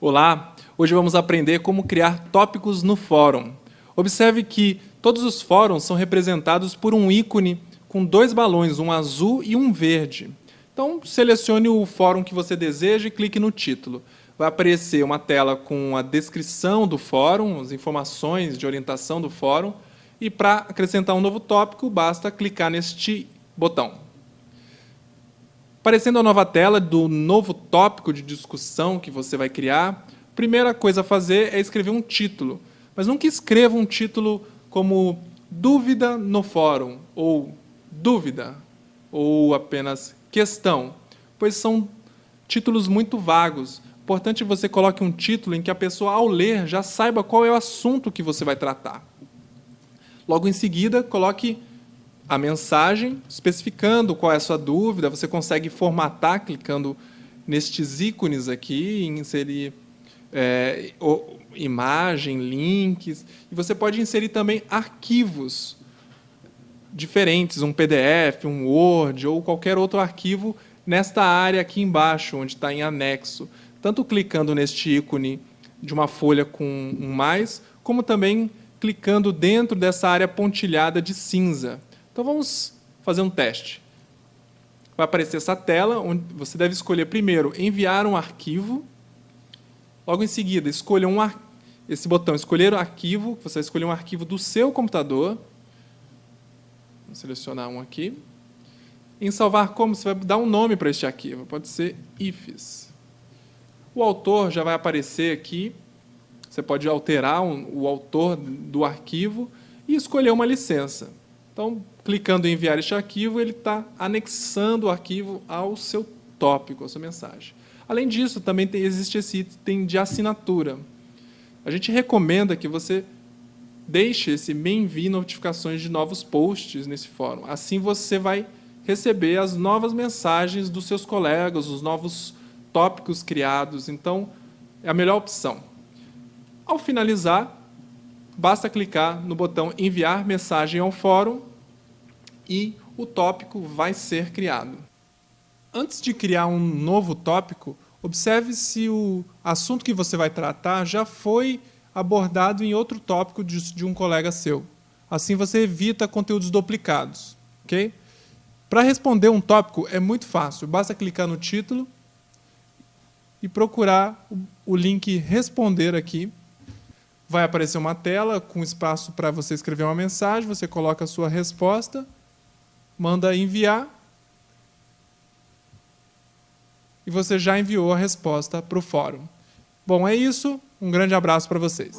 Olá, hoje vamos aprender como criar tópicos no fórum. Observe que todos os fóruns são representados por um ícone com dois balões, um azul e um verde. Então, selecione o fórum que você deseja e clique no título. Vai aparecer uma tela com a descrição do fórum, as informações de orientação do fórum, e para acrescentar um novo tópico, basta clicar neste botão. Aparecendo a nova tela do novo tópico de discussão que você vai criar, a primeira coisa a fazer é escrever um título. Mas nunca escreva um título como dúvida no fórum, ou dúvida, ou apenas questão, pois são títulos muito vagos. Importante você coloque um título em que a pessoa, ao ler, já saiba qual é o assunto que você vai tratar. Logo em seguida, coloque a mensagem, especificando qual é a sua dúvida. Você consegue formatar clicando nestes ícones aqui, inserir é, imagem, links. E você pode inserir também arquivos diferentes, um PDF, um Word ou qualquer outro arquivo nesta área aqui embaixo, onde está em anexo. Tanto clicando neste ícone de uma folha com um mais, como também clicando dentro dessa área pontilhada de cinza. Então vamos fazer um teste. Vai aparecer essa tela, onde você deve escolher primeiro enviar um arquivo. Logo em seguida, escolha um esse botão, escolher o arquivo, você vai escolher um arquivo do seu computador. Vou selecionar um aqui. Em salvar como, você vai dar um nome para este arquivo, pode ser ifs. O autor já vai aparecer aqui, você pode alterar um, o autor do arquivo e escolher uma licença. Então, clicando em enviar este arquivo, ele está anexando o arquivo ao seu tópico, à sua mensagem. Além disso, também tem, existe esse item de assinatura. A gente recomenda que você deixe esse me envie notificações de novos posts nesse fórum. Assim você vai receber as novas mensagens dos seus colegas, os novos tópicos criados. Então, é a melhor opção. Ao finalizar, basta clicar no botão enviar mensagem ao fórum e o tópico vai ser criado. Antes de criar um novo tópico, observe se o assunto que você vai tratar já foi abordado em outro tópico de, um colega seu. Assim você evita conteúdos duplicados. Okay? Para responder um tópico é muito fácil, basta clicar no título e procurar o link responder aqui. Vai aparecer uma tela com espaço para você escrever uma mensagem, você coloca a sua resposta manda enviar e você já enviou a resposta para o fórum. Bom, é isso. Um grande abraço para vocês.